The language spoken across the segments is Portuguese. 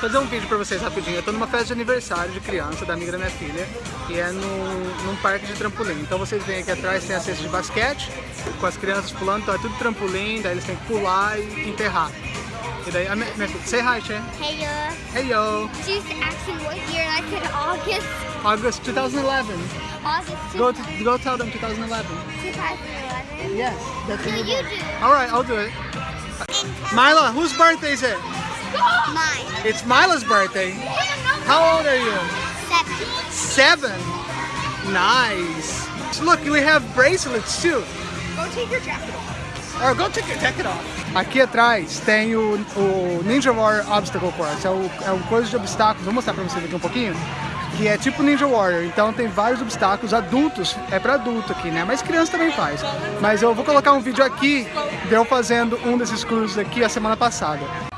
fazer um vídeo pra vocês rapidinho. Eu tô numa festa de aniversário de criança da amiga da minha filha e é no, num parque de trampolim. Então vocês veem aqui atrás tem a cesta de basquete com as crianças pulando, então é tudo trampolim, daí eles têm que pular e enterrar. E daí, a minha, minha filha, say hi, Che. Hey, uh, Hey yo, she's asking what year, and I said August. August 2011. August Go to, go tell them 2011. 2011. Yes, that's No, you do. All right, I'll do it. Mila, whose birthday is it? Mine. It's Mila's birthday. How old are you? Seven. Seven. Nice. Look, we have bracelets too. Go take your jacket off. Or go take your jacket off. Aqui atrás tem o, o Ninja Warrior Obstacle Course. É o, é o coisa de obstáculos. Vou mostrar pra vocês aqui um pouquinho. Que é tipo Ninja Warrior. Então tem vários obstáculos adultos. É pra adulto aqui, né? Mas criança também faz. Mas eu vou colocar um vídeo aqui de eu fazendo um desses cruises aqui a semana passada.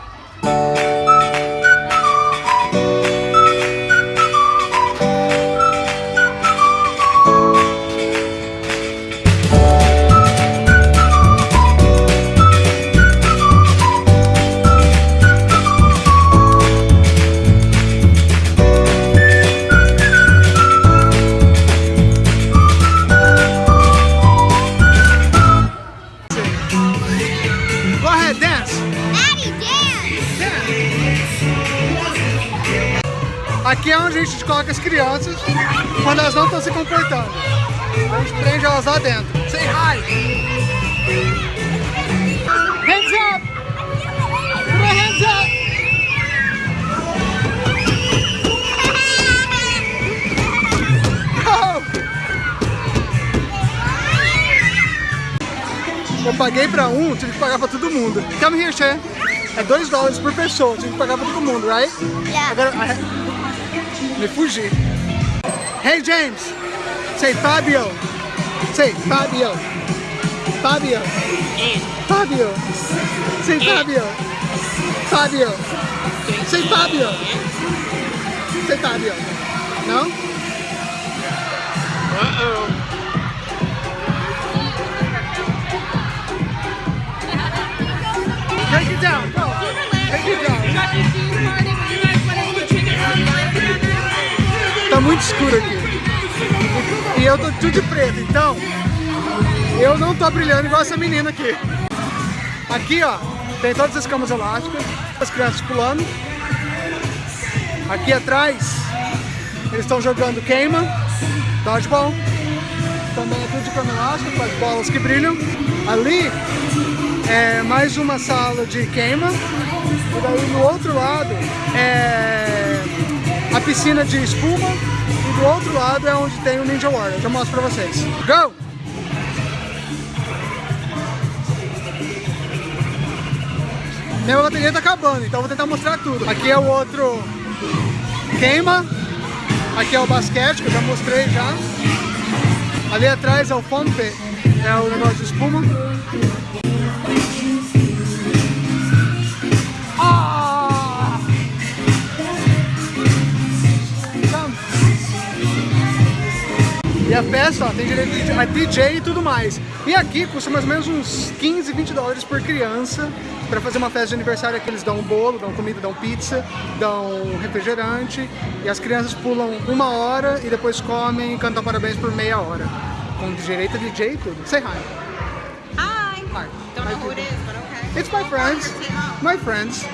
Aqui é onde a gente coloca as crianças quando elas não estão se comportando. A gente prende elas lá dentro. Say hi! Hands up! Put hands up! Eu paguei pra um, tive que pagar pra todo mundo. Come here, Che. É 2 dólares por pessoa, tive que pagar pra todo mundo, right? Yeah. Agora, I- me fugi. Hey James, say Fabio. Say Fabio. Fabio. Fabio. Say Fabio. Fabio. Say Fabio. Say Fabio. No? Uh-oh. Take it down. Go. Take it down. Muito escuro aqui. E eu tô tudo de preto, então eu não tô brilhando igual essa menina aqui. Aqui, ó, tem todas as camas elásticas, as crianças pulando. Aqui atrás, eles estão jogando queima, dodgeball. Também é tudo de cama elástica, com as bolas que brilham. Ali é mais uma sala de queima. E daí no outro lado é piscina de espuma. E do outro lado é onde tem o Ninja Warrior. Eu mostro pra vocês. Go! Minha bateria tá acabando, então vou tentar mostrar tudo. Aqui é o outro queima. Aqui é o basquete, que eu já mostrei já. Ali atrás é o pit, é o negócio de espuma. E a festa, ó, tem direito a DJ e tudo mais. E aqui custa mais ou menos uns 15, 20 dólares por criança para fazer uma festa de aniversário que eles dão um bolo, dão comida, dão pizza, dão refrigerante e as crianças pulam uma hora e depois comem e cantam parabéns por meia hora. Com direito a DJ e tudo. Say hi. Hi. Hi. Don't know who it is, but okay. It's my friends. My friends.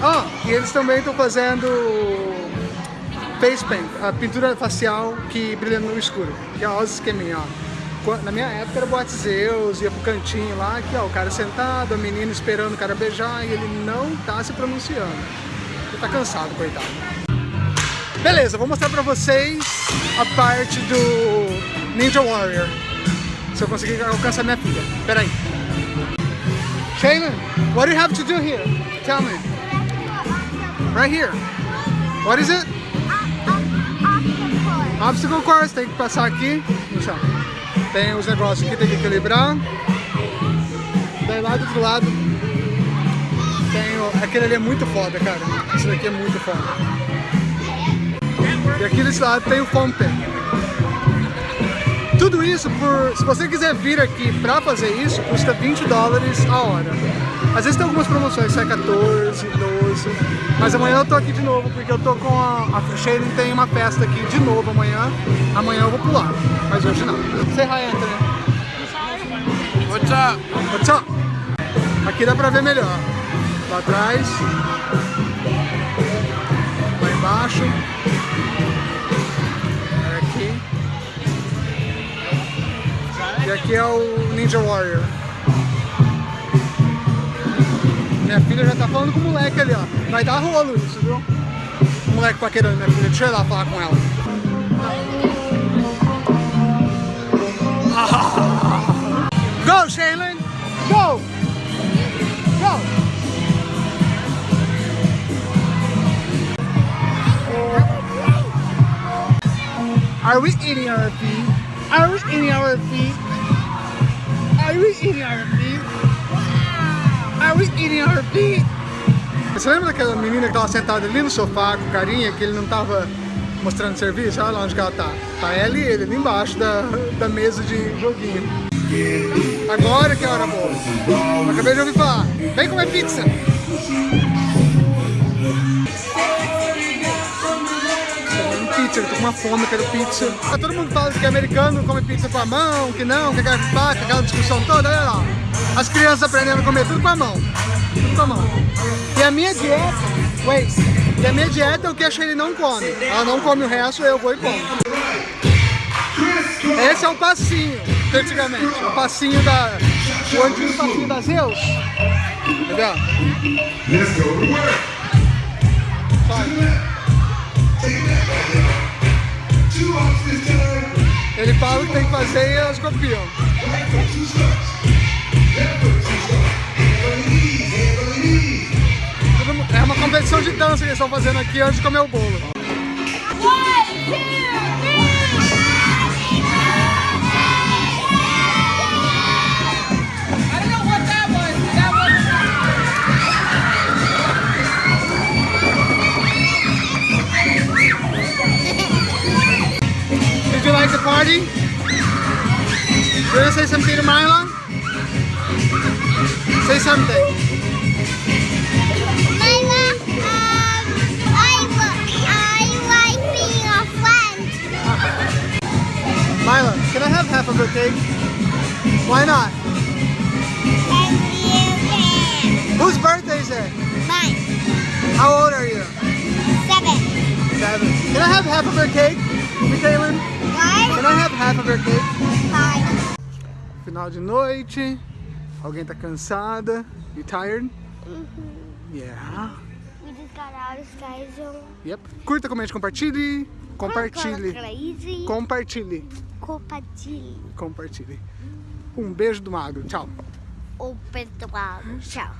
Ah, e eles também estão fazendo face paint, a pintura facial que brilha no escuro. Que é os esqueminha, ó. Na minha época era Boate Zeus, ia pro cantinho lá, aqui ó, o cara sentado, a menina esperando o cara beijar e ele não tá se pronunciando. Ele tá cansado, coitado. Beleza, vou mostrar pra vocês a parte do Ninja Warrior. Se eu conseguir alcançar minha filha. Pera aí. Shaylin, what do you have to do here? Tell me. Right here. What is it? Obstacle course, tem que passar aqui. Deixa eu- Tem os negócios aqui, tem que equilibrar. Daí lá do outro lado tem. Aquele ali é muito foda, cara. Esse daqui é muito foda. E aqui desse lado tem o foam. Tudo isso por... Se você quiser vir aqui pra fazer isso, custa 20 dólares a hora. Às vezes tem algumas promoções, sai 14, 12. Mas amanhã eu tô aqui de novo, porque eu tô com a... A Shane tem uma festa aqui de novo amanhã. Amanhã eu vou pular, mas hoje não. Say hi, Anthony. What's up? What's up? Aqui dá pra ver melhor. Lá atrás. Lá embaixo. Aqui. E aqui é o Ninja Warrior. Minha filha já tá falando com o moleque ali, ó. Vai dar rolo isso, viu? O moleque paquerando minha filha. Deixa eu ir lá falar com ela. Go, Shaylin! Go! Go! Are we eating our feet? Are we eating our feet? Are we eating our feet? Are we eating our feet? Você lembra daquela menina que tava sentada ali no sofá com carinha, que ele não tava mostrando serviço? Olha lá onde ela tá. Tá ela e ele ali embaixo da, da mesa de joguinho. Agora que é hora boa. Acabei de ouvir falar. Vem comer pizza. Pizza, eu tô com uma fome, eu quero pizza. Ah, Todo mundo fala que americano come pizza com a mão, que não, que aquela faca, aquela discussão toda, olha lá. As crianças aprendendo a comer tudo com a mão. Tudo com a mão. E a minha dieta, wait, e a minha dieta é o que a Shane não come. Ela não come o resto, eu vou e como. Esse é o passinho, antigamente. O passinho da. O antigo passinho da Zeus. Entendeu? Let's go to work. Two Ele fala o que tem que fazer e elas copiam. É uma competição de dança que eles estão fazendo aqui antes de comer o bolo. One, two, three. Say something to Mila? Say something. Mila, um, I, I like being a friend. Mila, can I have half of her cake? Why not? And you can. Whose birthday is it? Mine. How old are you? Seven. Seven. Can I have half of her cake, Michaelin? Can I have half of her cake? five. Final de noite. Alguém tá cansada? You tired? Yeah. We just got out of Sky Zone. Yep. Curta, comente, compartilhe. Compartilhe. Crazy. Compartilhe. Compartilhe. Compartilhe. Um beijo do magro. Tchau. O pessoal. Tchau.